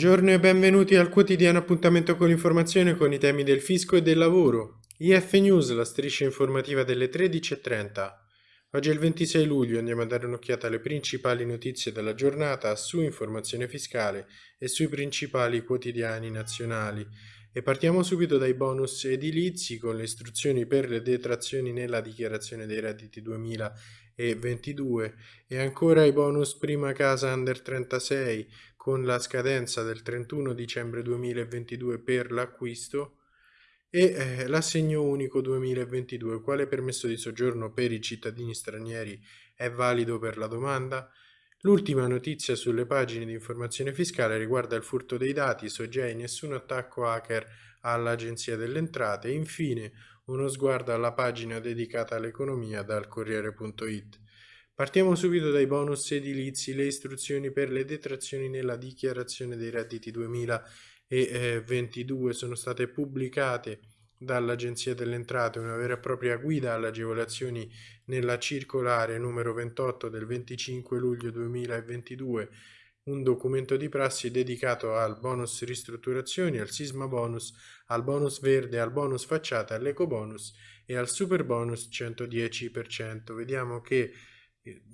Buongiorno e benvenuti al quotidiano appuntamento con l'informazione con i temi del fisco e del lavoro. IF News, la striscia informativa delle 13.30. Oggi è il 26 luglio, andiamo a dare un'occhiata alle principali notizie della giornata su informazione fiscale e sui principali quotidiani nazionali. E partiamo subito dai bonus edilizi con le istruzioni per le detrazioni nella dichiarazione dei redditi 2022 e ancora i bonus prima casa under 36 con la scadenza del 31 dicembre 2022 per l'acquisto e eh, l'assegno unico 2022, quale permesso di soggiorno per i cittadini stranieri è valido per la domanda? L'ultima notizia sulle pagine di informazione fiscale riguarda il furto dei dati, SOGEI, nessun attacco hacker all'Agenzia delle Entrate e infine uno sguardo alla pagina dedicata all'economia dal Corriere.it. Partiamo subito dai bonus edilizi, le istruzioni per le detrazioni nella dichiarazione dei redditi 2022 sono state pubblicate dall'Agenzia delle Entrate una vera e propria guida alle agevolazioni nella circolare numero 28 del 25 luglio 2022, un documento di prassi dedicato al bonus ristrutturazioni, al sisma bonus, al bonus verde, al bonus facciata, all'eco bonus e al super bonus 110%. Vediamo che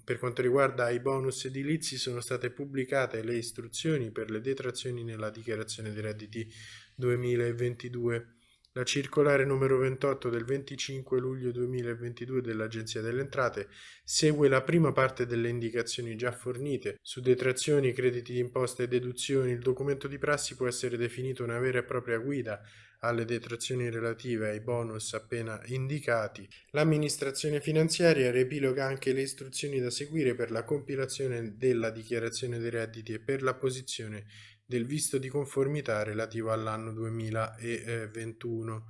per quanto riguarda i bonus edilizi sono state pubblicate le istruzioni per le detrazioni nella dichiarazione dei redditi 2022. La circolare numero 28 del 25 luglio 2022 dell'Agenzia delle Entrate segue la prima parte delle indicazioni già fornite su detrazioni, crediti d'imposta e deduzioni. Il documento di prassi può essere definito una vera e propria guida alle detrazioni relative ai bonus appena indicati, l'amministrazione finanziaria riepiloga anche le istruzioni da seguire per la compilazione della dichiarazione dei redditi e per l'apposizione del visto di conformità relativo all'anno 2021.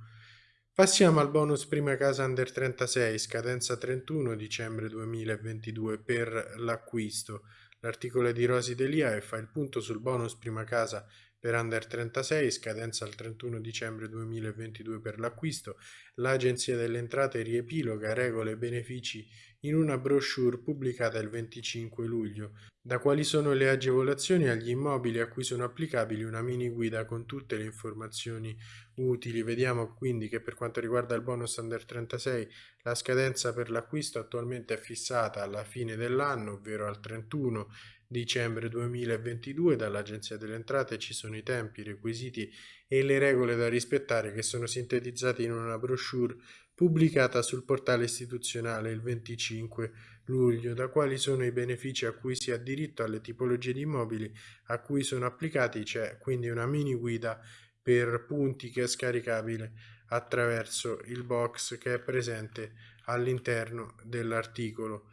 Passiamo al bonus prima casa under 36, scadenza 31 dicembre 2022 per l'acquisto. L'articolo di Rosi Delia fa il punto sul bonus prima casa per Under 36, scadenza il 31 dicembre 2022 per l'acquisto, l'Agenzia delle Entrate riepiloga regole e benefici in una brochure pubblicata il 25 luglio. Da quali sono le agevolazioni agli immobili a cui sono applicabili una mini guida con tutte le informazioni utili. Vediamo quindi che per quanto riguarda il bonus Under 36 la scadenza per l'acquisto attualmente è fissata alla fine dell'anno, ovvero al 31 dicembre 2022 dall'Agenzia delle Entrate ci sono i tempi, i requisiti e le regole da rispettare che sono sintetizzati in una brochure pubblicata sul portale istituzionale il 25 luglio, da quali sono i benefici a cui si ha diritto alle tipologie di immobili a cui sono applicati, c'è quindi una mini guida per punti che è scaricabile attraverso il box che è presente all'interno dell'articolo.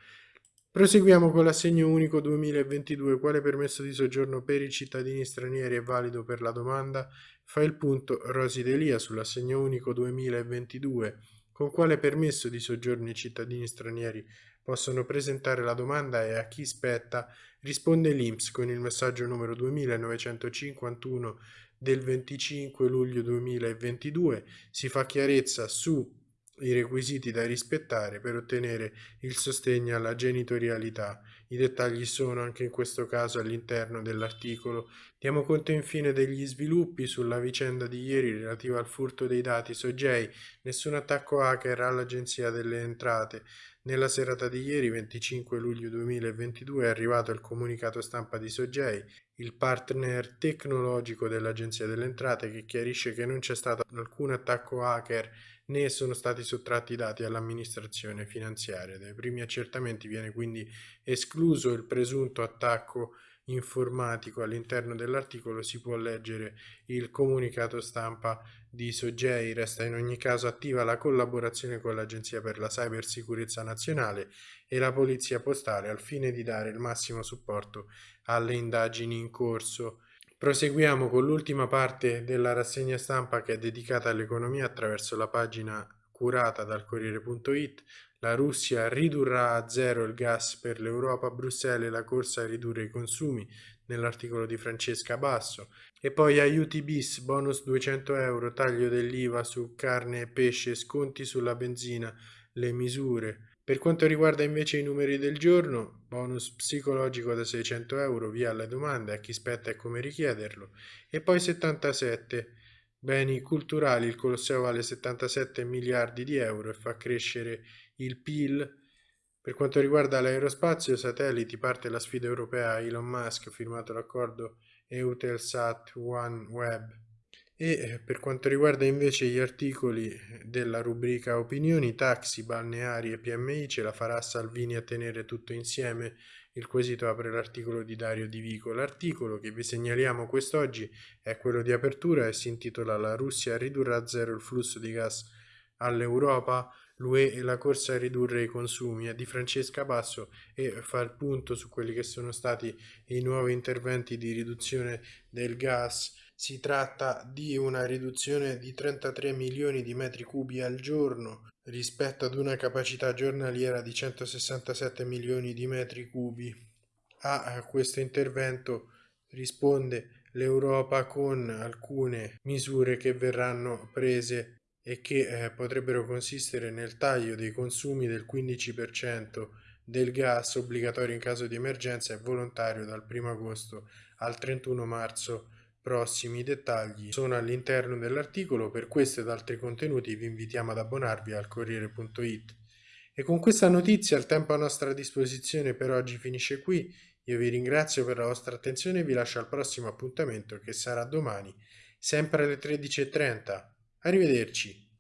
Proseguiamo con l'assegno unico 2022, quale permesso di soggiorno per i cittadini stranieri è valido per la domanda? Fa il punto Rosi Delia sull'assegno unico 2022, con quale permesso di soggiorno i cittadini stranieri possono presentare la domanda e a chi spetta? Risponde l'INPS con il messaggio numero 2951 del 25 luglio 2022, si fa chiarezza su i requisiti da rispettare per ottenere il sostegno alla genitorialità. I dettagli sono anche in questo caso all'interno dell'articolo. Diamo conto infine degli sviluppi sulla vicenda di ieri relativa al furto dei dati SOGEI, nessun attacco hacker all'Agenzia delle Entrate. Nella serata di ieri, 25 luglio 2022, è arrivato il comunicato stampa di SOGEI, il partner tecnologico dell'Agenzia delle Entrate, che chiarisce che non c'è stato alcun attacco hacker né sono stati sottratti dati all'amministrazione finanziaria. Dai primi accertamenti viene quindi escluso il presunto attacco informatico all'interno dell'articolo si può leggere il comunicato stampa di Sogei. Resta in ogni caso attiva la collaborazione con l'Agenzia per la Cybersicurezza Nazionale e la Polizia Postale al fine di dare il massimo supporto alle indagini in corso. Proseguiamo con l'ultima parte della rassegna stampa che è dedicata all'economia attraverso la pagina curata dal Corriere.it. La Russia ridurrà a zero il gas per l'Europa, Bruxelles la corsa a ridurre i consumi nell'articolo di Francesca Basso. E poi aiuti bis, bonus 200 euro, taglio dell'IVA su carne e pesce, sconti sulla benzina, le misure Per quanto riguarda invece i numeri del giorno, bonus psicologico da 600 euro via alle domande a chi spetta e come richiederlo, e poi 77 beni culturali, il Colosseo vale 77 miliardi di euro e fa crescere il PIL. Per quanto riguarda l'aerospazio, satelliti, parte la sfida europea Elon Musk, firmato l'accordo Eutelsat OneWeb e eh, per quanto riguarda invece gli articoli della rubrica opinioni, taxi, balneari e PMI ce la farà Salvini a tenere tutto insieme? Il quesito apre l'articolo di Dario Di Vico. L'articolo che vi segnaliamo quest'oggi è quello di apertura e si intitola La Russia ridurrà a zero il flusso di gas all'Europa, l'UE e la corsa a ridurre i consumi. È di Francesca Basso e fa il punto su quelli che sono stati i nuovi interventi di riduzione del gas si tratta di una riduzione di 33 milioni di metri cubi al giorno rispetto ad una capacità giornaliera di 167 milioni di metri cubi. A questo intervento risponde l'Europa con alcune misure che verranno prese e che eh, potrebbero consistere nel taglio dei consumi del 15% del gas obbligatorio in caso di emergenza e volontario dal 1 agosto al 31 marzo Prossimi dettagli sono all'interno dell'articolo, per questo ed altri contenuti vi invitiamo ad abbonarvi al Corriere.it. E con questa notizia il tempo a nostra disposizione per oggi finisce qui, io vi ringrazio per la vostra attenzione e vi lascio al prossimo appuntamento che sarà domani, sempre alle 13.30. Arrivederci.